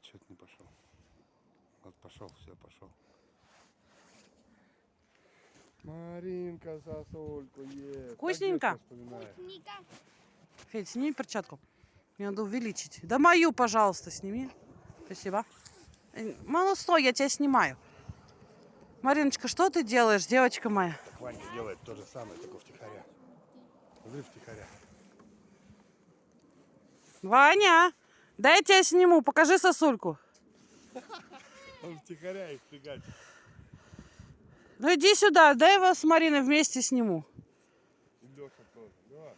Отчет не пошел. Вот пошел, все, пошел. Маринка сосульку ест. Вкусненько? Ника. Федь, сними перчатку. Мне надо увеличить. Да мою, пожалуйста, сними. Спасибо. Э, Мало стой, я тебя снимаю. Мариночка, что ты делаешь, девочка моя? Ваня делает то же самое, только втихаря. Смотри, втихаря. Ваня, дай я тебя сниму, покажи сосульку. Он втихаря их фигачит. Ну иди сюда, дай его с Мариной вместе сниму. И Леша тоже. Леша.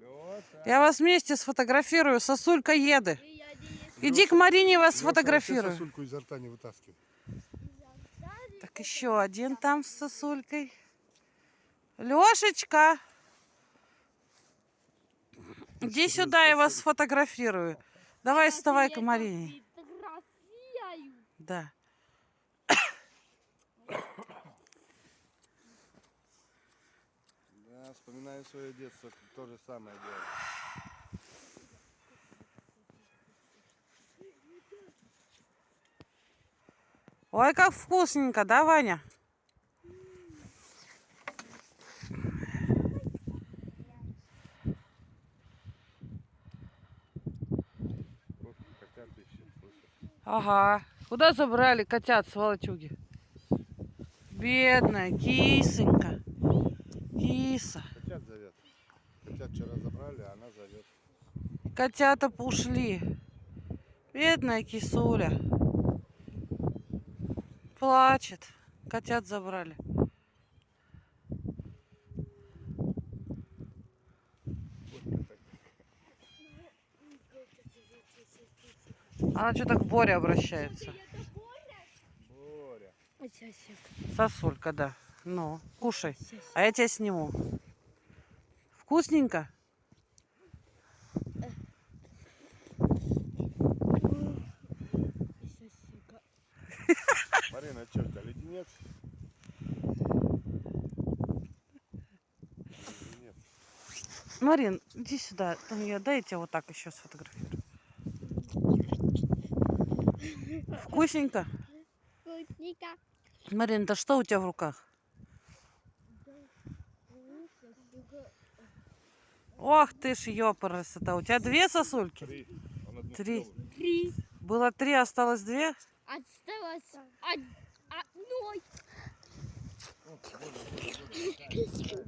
Леша. Я вас вместе сфотографирую, сосулька еды. Иди к Марине, вас Леша, сфотографирую. сосульку изо рта не вытаскивай. Так еще один там с сосулькой. Лешечка, иди сюда, я вас сфотографирую. Давай вставай к Марине. Да. Да, вспоминаю свое детство, то же самое делаю. Ой, как вкусненько, да, Ваня? Вот котят ищет, слушай. Ага. Куда забрали котят, сволочуги? Бедная кисонька. Киса. Котят зовет. Котят вчера забрали, а она зовет. Котята ушли. Бедная кисуля. Плачет. Котят забрали. Она что так к Боре обращается? Боря. Сосулька, да. Ну, кушай. А я тебя сниму. Вкусненько? Марина, что это, леденец? Марин, иди сюда. Там я, дай я тебя вот так еще сфотографирую. Вкусненько? Ника. Марин, да что у тебя в руках? Ох ты ж ёпарас, это у тебя две сосульки? Три. Три. Было три, осталось две? Осталось од- одной. Все, выключи.